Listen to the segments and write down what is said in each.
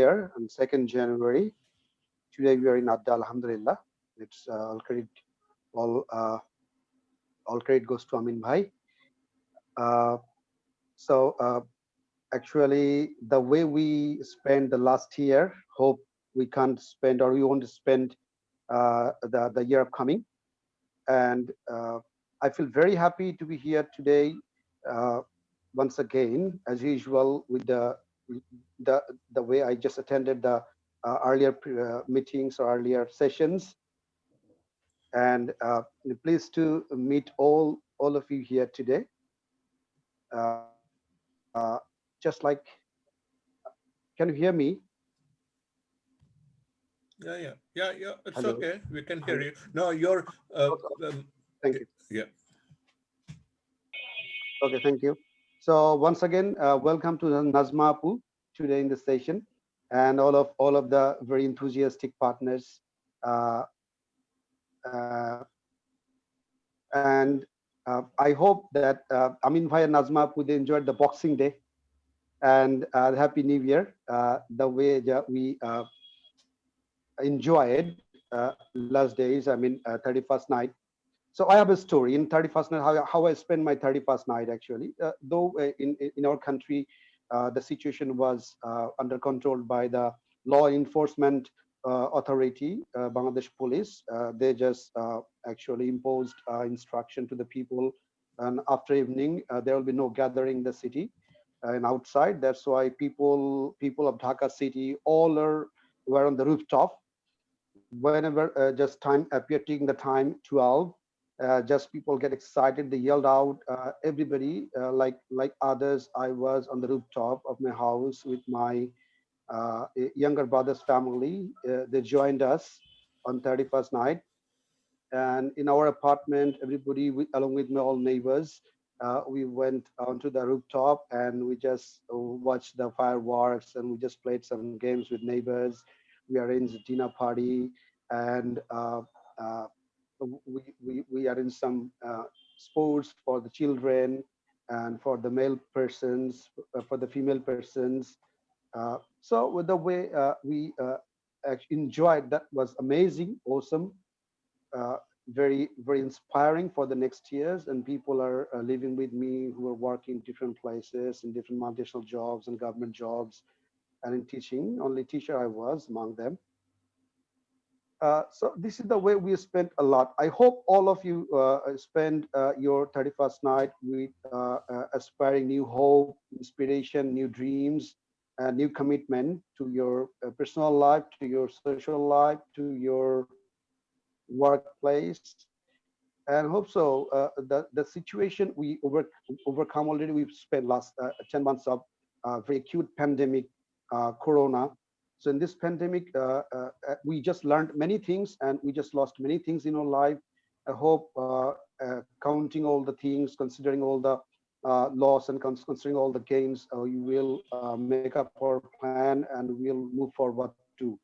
year on 2nd January. Today we are in Adda, Alhamdulillah. It's uh, all credit, all uh, all credit goes to Amin Bhai. Uh, so uh, actually, the way we spent the last year, hope we can't spend or we want to spend uh, the the year upcoming. And uh, I feel very happy to be here today once again, as usual, with the the the way I just attended the uh, earlier uh, meetings or earlier sessions, and uh, pleased to meet all all of you here today. Uh, uh, just like, can you hear me? Yeah, yeah, yeah, yeah. It's Hello. okay. We can hear you. No, you're. Uh, um, Thank you. yeah. Okay, thank you. So once again, uh, welcome to Nazma Apu today in the session and all of all of the very enthusiastic partners. Uh, uh, and uh, I hope that Amin Bhai and Nazma they enjoyed the Boxing Day and uh, Happy New Year uh, the way that we enjoyed last days, I mean, uh, 31st night. So I have a story in 31st night, how, how I spent my 31st night actually. Uh, though uh, in, in our country, uh, the situation was uh, under control by the law enforcement uh, authority, uh, Bangladesh police. They just actually imposed instruction to the people and after evening, there will be no gathering in the city and outside. That's why people people of Dhaka city all are were on the rooftop. Whenever uh, just time appeared appearing the time 12, uh, just people get excited they yelled out uh, everybody uh, like like others i was on the rooftop of my house with my uh, younger brother's family. Uh, they joined us on 31st night. And in our apartment everybody along with my all neighbors uh, we went onto the rooftop and we just watched the fireworks and we just played some games with neighbors. We arranged a dinner party and we, we, we are in some uh, sports for the children and for the male persons, uh, for the female persons. Uh, so with the way we enjoyed, that was amazing, awesome, very, very inspiring for the next years. And people are living with me who are working different places in different multinational jobs and government jobs and in teaching. Only teacher I was among them. Uh, so this is the way we spent a lot. I hope all of you uh, spend uh, your 31st night with uh, uh, aspiring new hope, inspiration, new dreams, new commitment to your personal life, to your social life, to your workplace. And hope so. the, the situation we over, overcome already, we've spent last 10 months of very acute pandemic, Corona, so in this pandemic, uh, uh, uh, we just learned many things and we just lost many things in our life. I hope counting all the things, considering all the uh, loss and considering all the gains, uh, you will uh, make up our plan and we'll move forward too.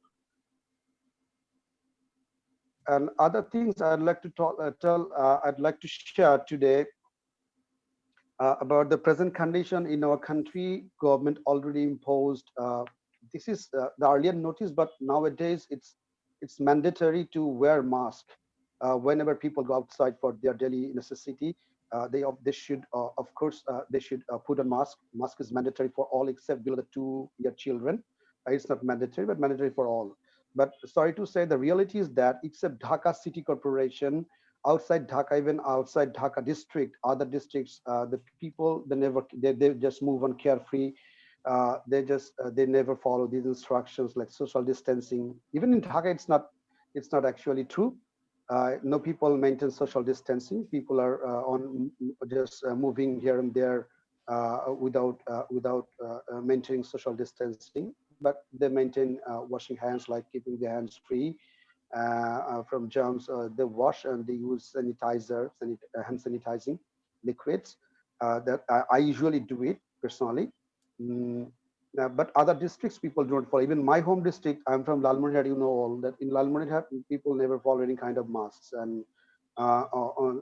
And other things I'd like to talk, tell, I'd like to share today about the present condition in our country. Government already imposed this is uh, the earlier notice, but nowadays it's it's mandatory to wear mask uh, whenever people go outside for their daily necessity. Uh, they they should uh, of course uh, they should uh, put a mask. Mask is mandatory for all except below the two-year children. it's not mandatory, but mandatory for all. But sorry to say, the reality is that except Dhaka City Corporation, outside Dhaka, even outside Dhaka district, other districts, the people they never they, they just move on carefree uh, they just uh, they never follow these instructions like social distancing. Even in Dhaka, it's not it's not actually true. Uh, no people maintain social distancing. People are uh, on just uh, moving here and there uh, without uh, without uh, maintaining social distancing. But they maintain washing hands, like keeping their hands free from germs. they wash and they use sanitizer, sanit hand sanitizing liquids. that I, I usually do it personally Mm, but other districts people don't follow. Even my home district, I'm from Lalmonirhat, you know all that in Lalmonirhat people never follow any kind of masks and uh, on,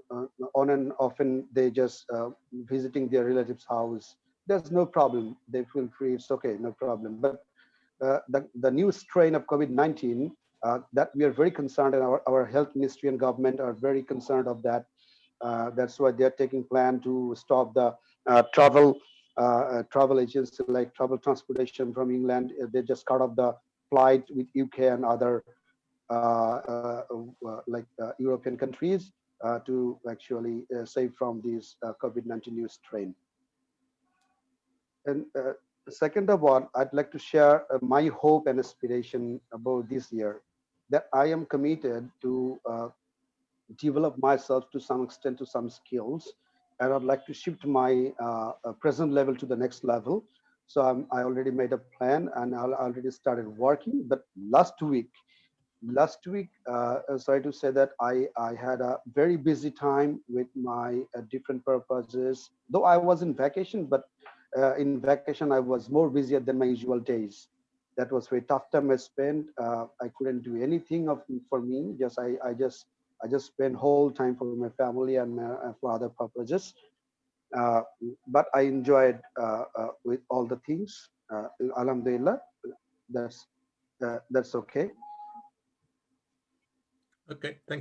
on and often they just uh, visiting their relatives house. There's no problem. They feel free. It's okay, no problem. But uh, the, the new strain of COVID-19 uh, that we are very concerned and our, our health ministry and government are very concerned of that. Uh, that's why they're taking plan to stop the uh, travel uh, travel agents like travel transportation from England. Uh, they just cut off the flight with UK and other uh, uh, like European countries to actually save from this COVID-19 new strain. And second of all, I'd like to share my hope and aspiration about this year that I am committed to uh, develop myself to some extent to some skills and I'd like to shift my uh, uh, present level to the next level. So I'm, I already made a plan and I already started working. But last week, last week, uh, uh, sorry to say that I, I had a very busy time with my uh, different purposes. Though I was in vacation, but uh, in vacation I was more busier than my usual days. That was very tough time I spent. I couldn't do anything of for me. Just I, I just I just spend whole time for my family and uh, for other purposes. Uh, but I enjoyed uh, uh with all the things. Uh, Alhamdulillah, that's uh, that's okay. Okay, thank.